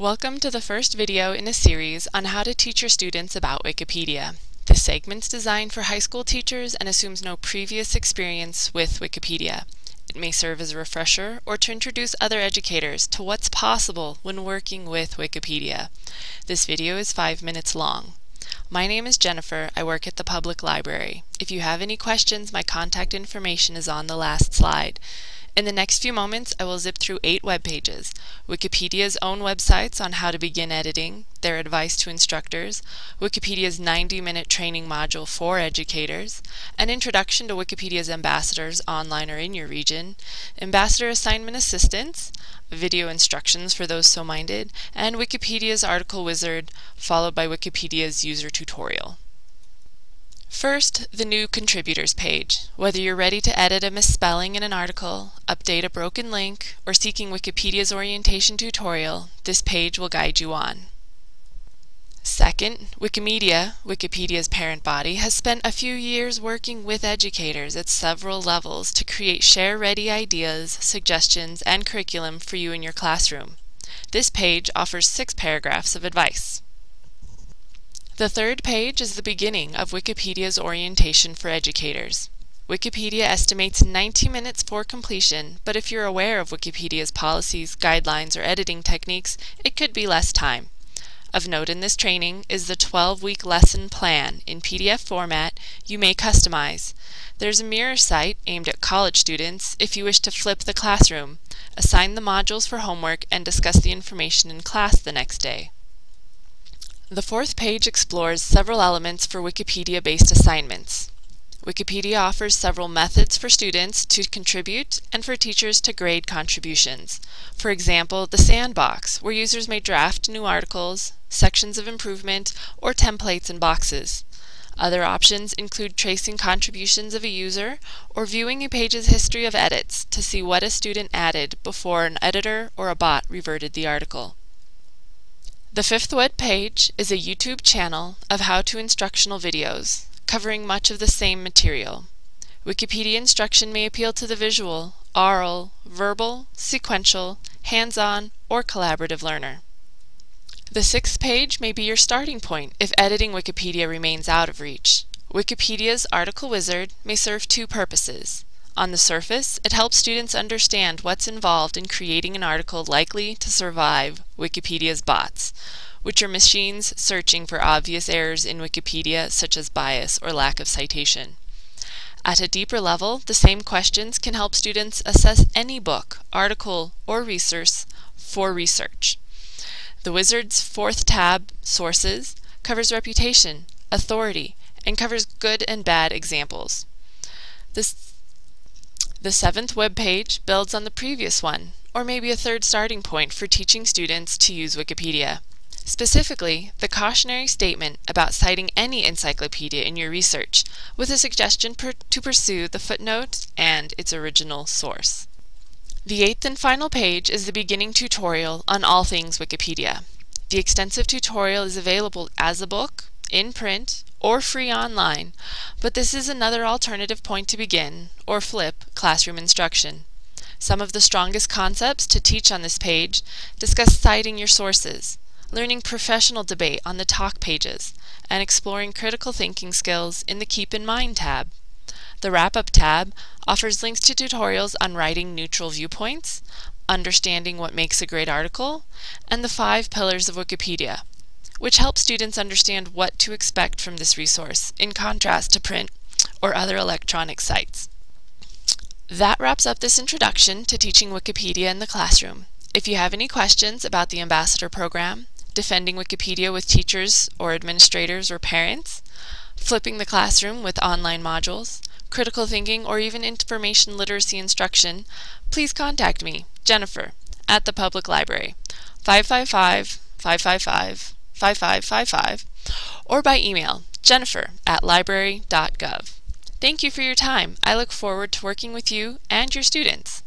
Welcome to the first video in a series on how to teach your students about Wikipedia. This segment's designed for high school teachers and assumes no previous experience with Wikipedia. It may serve as a refresher or to introduce other educators to what's possible when working with Wikipedia. This video is five minutes long. My name is Jennifer. I work at the public library. If you have any questions, my contact information is on the last slide. In the next few moments, I will zip through eight web pages, Wikipedia's own websites on how to begin editing, their advice to instructors, Wikipedia's 90-minute training module for educators, an introduction to Wikipedia's ambassadors online or in your region, ambassador assignment assistance, video instructions for those so minded, and Wikipedia's article wizard, followed by Wikipedia's user tutorial. First, the new contributors page. Whether you're ready to edit a misspelling in an article, update a broken link, or seeking Wikipedia's orientation tutorial, this page will guide you on. Second, Wikimedia, Wikipedia's parent body, has spent a few years working with educators at several levels to create share-ready ideas, suggestions, and curriculum for you in your classroom. This page offers six paragraphs of advice. The third page is the beginning of Wikipedia's orientation for educators. Wikipedia estimates 90 minutes for completion, but if you're aware of Wikipedia's policies, guidelines, or editing techniques, it could be less time. Of note in this training is the 12-week lesson plan in PDF format you may customize. There's a mirror site aimed at college students if you wish to flip the classroom, assign the modules for homework, and discuss the information in class the next day. The fourth page explores several elements for Wikipedia-based assignments. Wikipedia offers several methods for students to contribute and for teachers to grade contributions. For example, the sandbox, where users may draft new articles, sections of improvement, or templates and boxes. Other options include tracing contributions of a user or viewing a page's history of edits to see what a student added before an editor or a bot reverted the article. The fifth web page is a YouTube channel of how-to instructional videos, covering much of the same material. Wikipedia instruction may appeal to the visual, oral, verbal, sequential, hands-on, or collaborative learner. The sixth page may be your starting point if editing Wikipedia remains out of reach. Wikipedia's article wizard may serve two purposes. On the surface, it helps students understand what's involved in creating an article likely to survive Wikipedia's bots, which are machines searching for obvious errors in Wikipedia such as bias or lack of citation. At a deeper level, the same questions can help students assess any book, article, or resource for research. The Wizard's fourth tab, Sources, covers reputation, authority, and covers good and bad examples. This the seventh web page builds on the previous one, or maybe a third starting point for teaching students to use Wikipedia. Specifically, the cautionary statement about citing any encyclopedia in your research, with a suggestion per to pursue the footnote and its original source. The eighth and final page is the beginning tutorial on all things Wikipedia. The extensive tutorial is available as a book, in print, or free online, but this is another alternative point to begin, or flip, classroom instruction. Some of the strongest concepts to teach on this page discuss citing your sources, learning professional debate on the talk pages, and exploring critical thinking skills in the Keep in Mind tab. The Wrap Up tab offers links to tutorials on writing neutral viewpoints, understanding what makes a great article, and the five pillars of Wikipedia, which help students understand what to expect from this resource, in contrast to print or other electronic sites. That wraps up this introduction to teaching Wikipedia in the classroom. If you have any questions about the Ambassador Program, defending Wikipedia with teachers or administrators or parents, flipping the classroom with online modules, critical thinking, or even information literacy instruction, please contact me, Jennifer, at the Public Library, 555 555 5555 or by email jennifer at library.gov. Thank you for your time. I look forward to working with you and your students.